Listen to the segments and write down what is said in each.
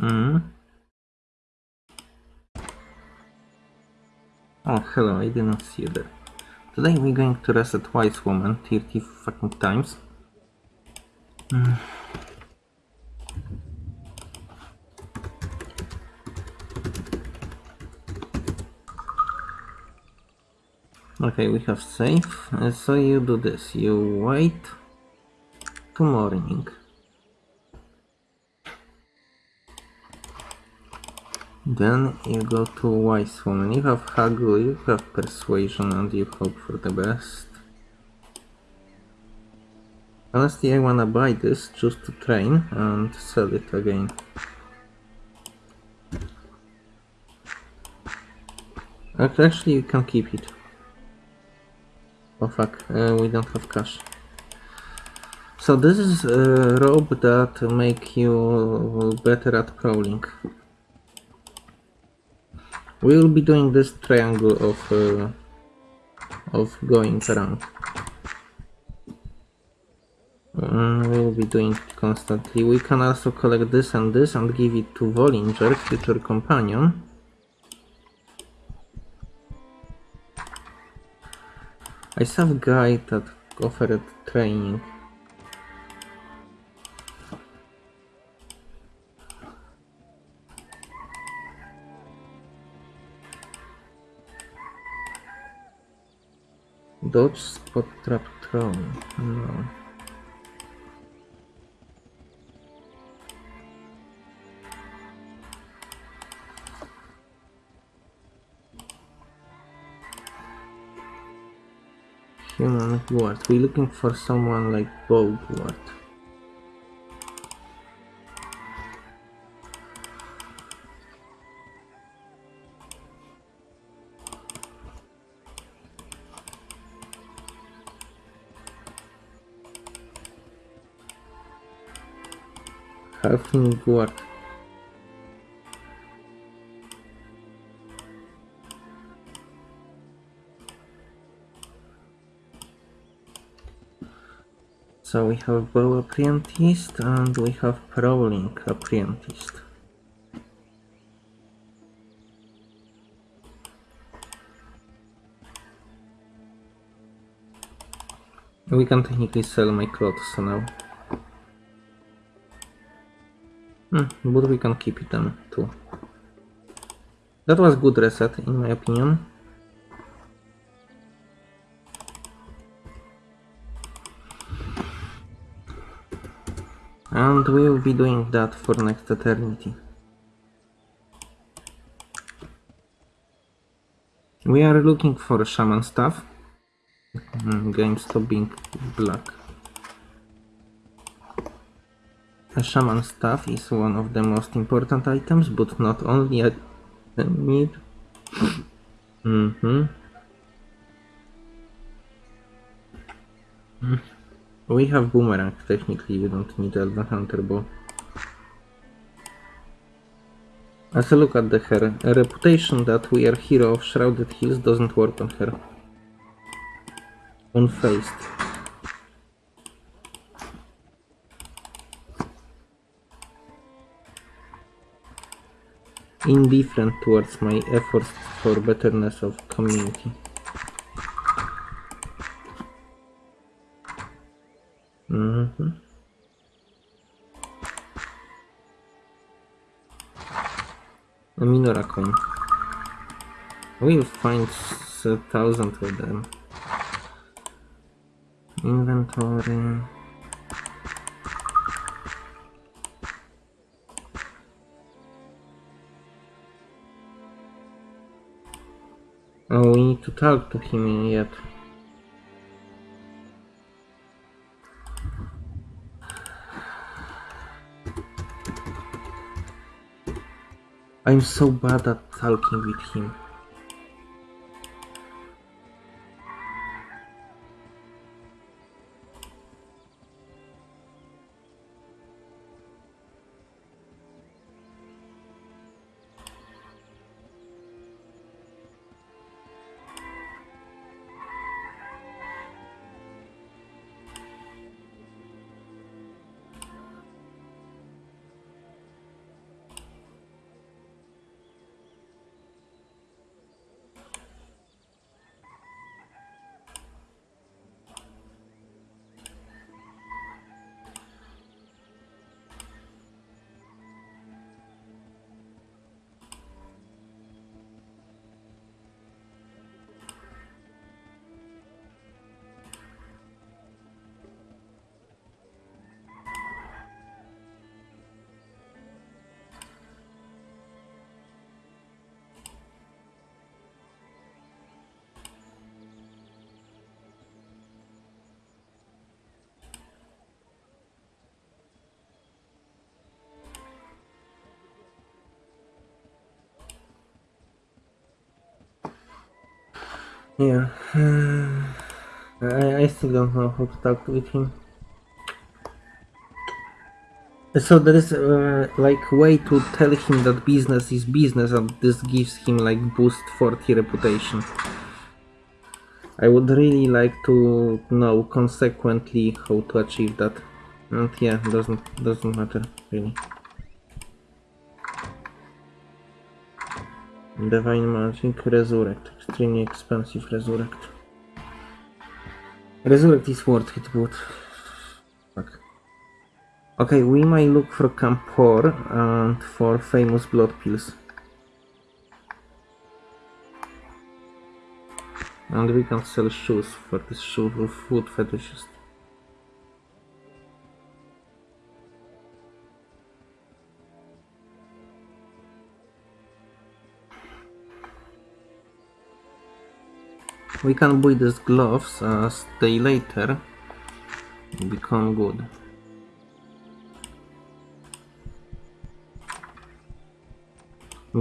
Mm. Oh, hello, I didn't see you there. Today we're going to reset Wise Woman 30 fucking times. Mm. Okay, we have safe. Uh, so you do this. You wait to morning. Then you go to Wise Woman. You have Haggle, you have Persuasion, and you hope for the best. Honestly, I wanna buy this just to train and sell it again. Actually, you can keep it. Oh fuck, uh, we don't have cash. So this is a robe that make you better at crawling. We will be doing this triangle of uh, of going around. Mm, we will be doing it constantly. We can also collect this and this and give it to Volinger, future companion. I saw a guy that offered training. Dodge spot trap throw. No. Human guard. We're looking for someone like Bow guard. Halfling guard. So we have bow apprentice and we have prowling apprentice. We can technically sell my clothes now. Hmm, but we can keep it then too. That was good reset in my opinion. And we will be doing that for next eternity. We are looking for shaman staff. Mm, game being black. A shaman staff is one of the most important items, but not only a need. mm-hmm. Mm. We have boomerang, technically we don't need Elven Hunter bow. As a look at the her, a reputation that we are hero of Shrouded Hills doesn't work on her. Unfaced. Indifferent towards my efforts for betterness of community. Mm-hmm. A Minora coin. We'll find a thousand of them. Inventory. Oh, we need to talk to him yet. I'm so bad at talking with him. Yeah. I, I still don't know how to talk with him. So there is uh, like way to tell him that business is business and this gives him like boost 40 reputation. I would really like to know consequently how to achieve that. And yeah, doesn't doesn't matter really. Divine Magic, Resurrect. Extremely expensive Resurrect. Resurrect is worth it, but... Fuck. Okay, we might look for Campor and for famous blood pills. And we can sell shoes for this shoe food fetishist. We can buy these gloves uh, as they later become good.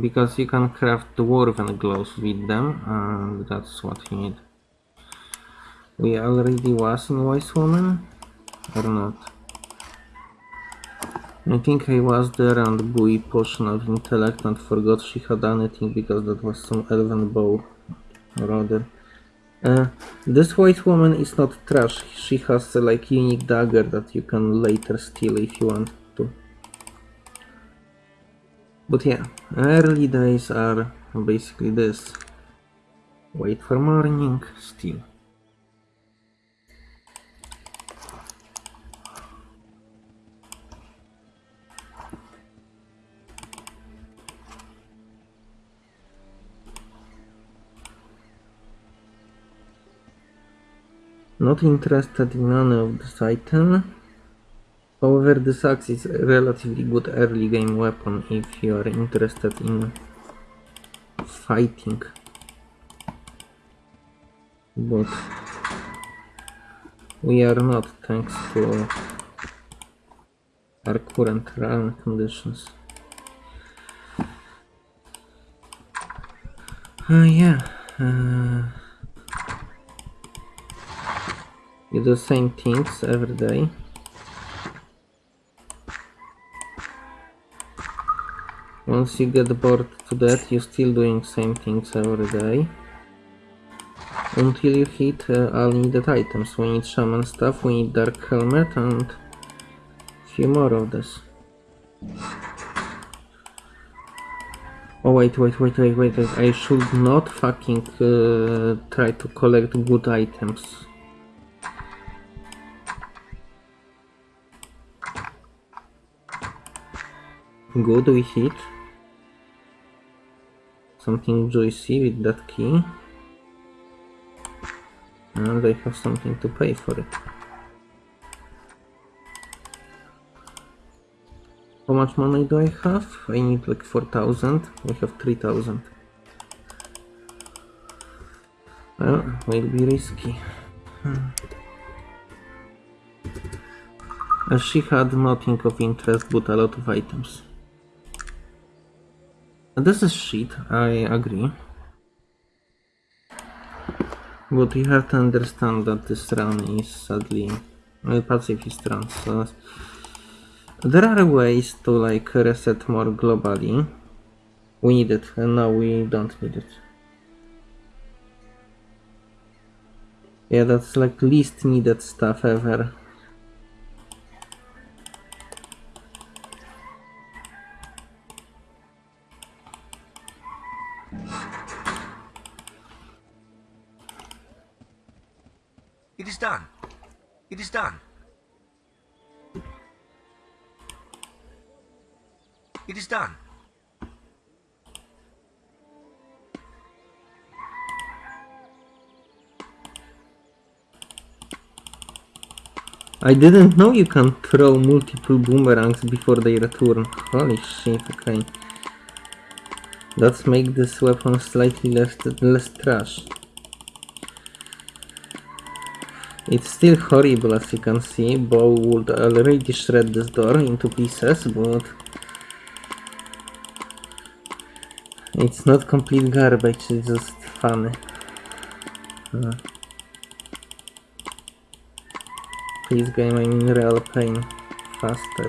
Because you can craft dwarven gloves with them and that's what you need. We already was in Wise Woman? Or not? I think I was there and Bui potion of intellect and forgot she had anything because that was some elven bow or other. Uh, this Wise Woman is not trash. She has a like unique dagger that you can later steal if you want to. But yeah, early days are basically this. Wait for morning, steal. Not interested in any of this item. However, this axe is a relatively good early game weapon if you are interested in fighting. But we are not thanks to our current run conditions. Uh, yeah. Uh, you do the same things every day. Once you get bored to that, you're still doing same things every day. Until you hit uh, all needed items. We need shaman staff, we need dark helmet and few more of this. Oh wait, wait, wait, wait, wait, wait. I should not fucking uh, try to collect good items. Good, we hit. Something juicy with that key. And I have something to pay for it. How much money do I have? I need like 4000. I have 3000. Well, will be risky. Hmm. She had nothing of interest but a lot of items. This is shit, I agree. But you have to understand that this run is sadly a pacifist run, so there are ways to like reset more globally. We need it, and now we don't need it. Yeah, that's like least needed stuff ever. I didn't know you can throw multiple boomerangs before they return. Holy shit, okay. Let's make this weapon slightly less, less trash. It's still horrible as you can see, Bow would already shred this door into pieces, but... It's not complete garbage, it's just funny. Uh, Please game, real pain. Faster.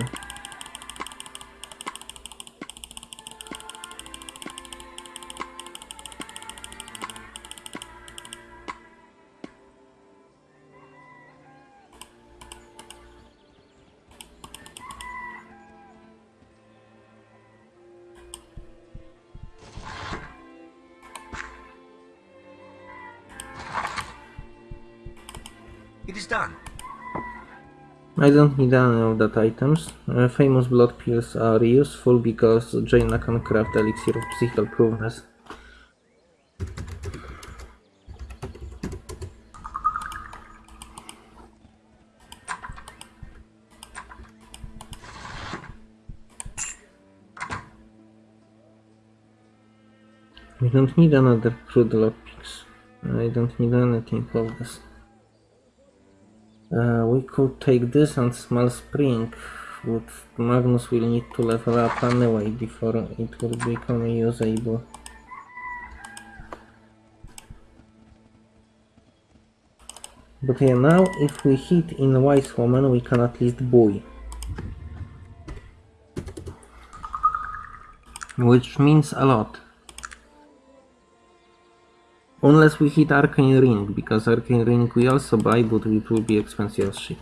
It is done. I don't need any of that items. Uh, famous blood pills are useful because Jaina can craft elixir of psychical proveness. We don't need another crude lockpicks. I don't need anything of this. Uh, we could take this and small spring, but Magnus will need to level up anyway before it will become usable. But yeah, now if we hit in Wise Woman, we can at least buoy. Which means a lot. Unless we hit Arcane Ring, because Arcane Ring we also buy, but it will be expensive as shit.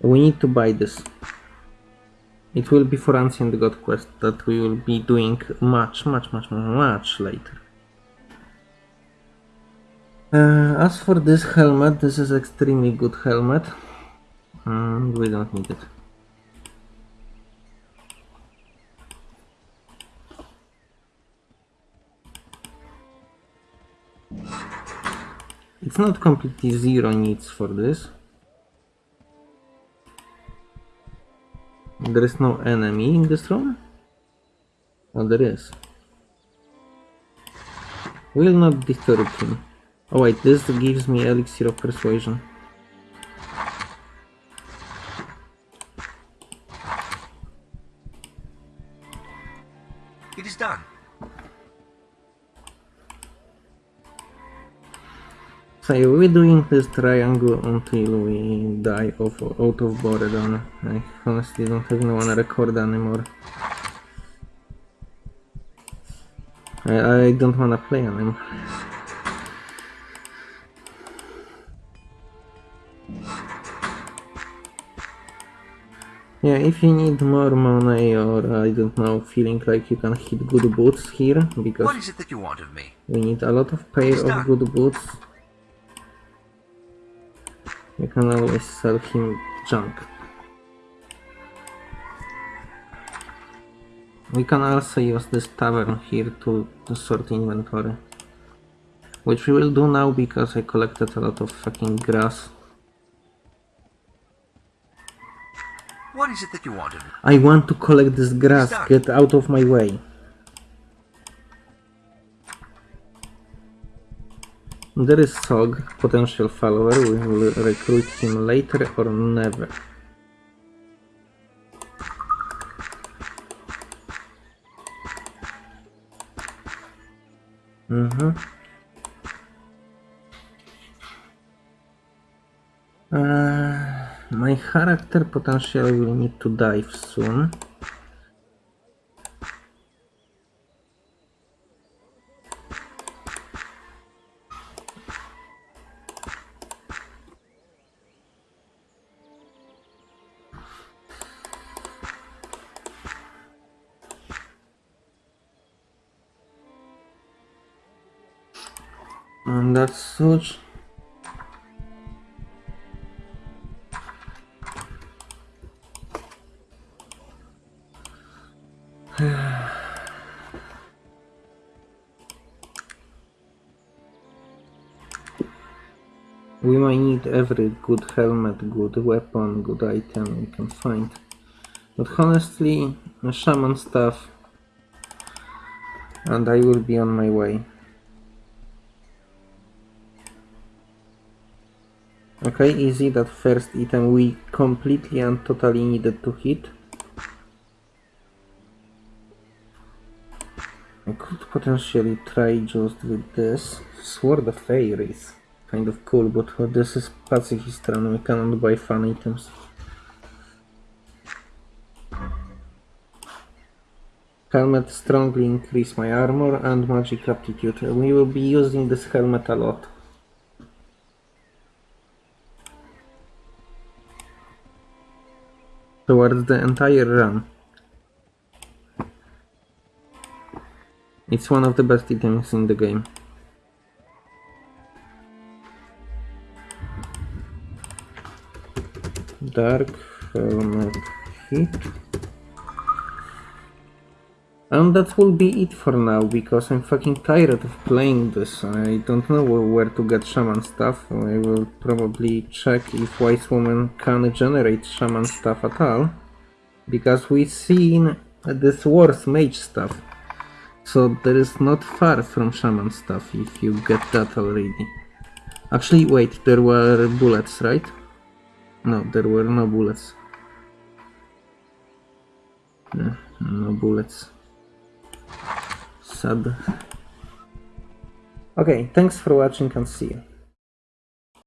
We need to buy this. It will be for Ancient God quest that we will be doing much, much, much, much later. Uh, as for this helmet, this is extremely good helmet. And we don't need it. It's not completely zero needs for this. There is no enemy in this room? Oh, there is. Will not disturb him. Oh wait, this gives me elixir of persuasion. It is done. So we're doing this triangle until we die of out of boredom. I honestly don't even wanna record anymore. I, I don't wanna play anymore. Yeah, if you need more money or uh, I don't know, feeling like you can hit good boots here, because is it that you want of me? we need a lot of pair of good boots. You can always sell him junk. We can also use this tavern here to, to sort inventory. Which we will do now because I collected a lot of fucking grass. Is it that you? I want to collect this grass, get out of my way. There is Sog, potential follower, we will recruit him later or never. Mm-hmm. Uh, my character potentially will need to dive soon. And that's such. Every good helmet, good weapon, good item we can find. But honestly, shaman staff, and I will be on my way. Okay, easy. That first item we completely and totally needed to hit. I could potentially try just with this. Sword of Fairies. Kind of cool, but this is pacifist run, we cannot buy fun items. Helmet strongly increase my armor and magic aptitude. We will be using this helmet a lot. Towards the entire run. It's one of the best items in the game. Dark helmet hit. And that will be it for now, because I'm fucking tired of playing this. I don't know where to get shaman staff. I will probably check if Wise Woman can generate shaman staff at all. Because we've seen this worth mage staff. So there is not far from shaman staff if you get that already. Actually, wait, there were bullets, right? No, there were no bullets. No, no bullets. Sad. Okay, thanks for watching and see you.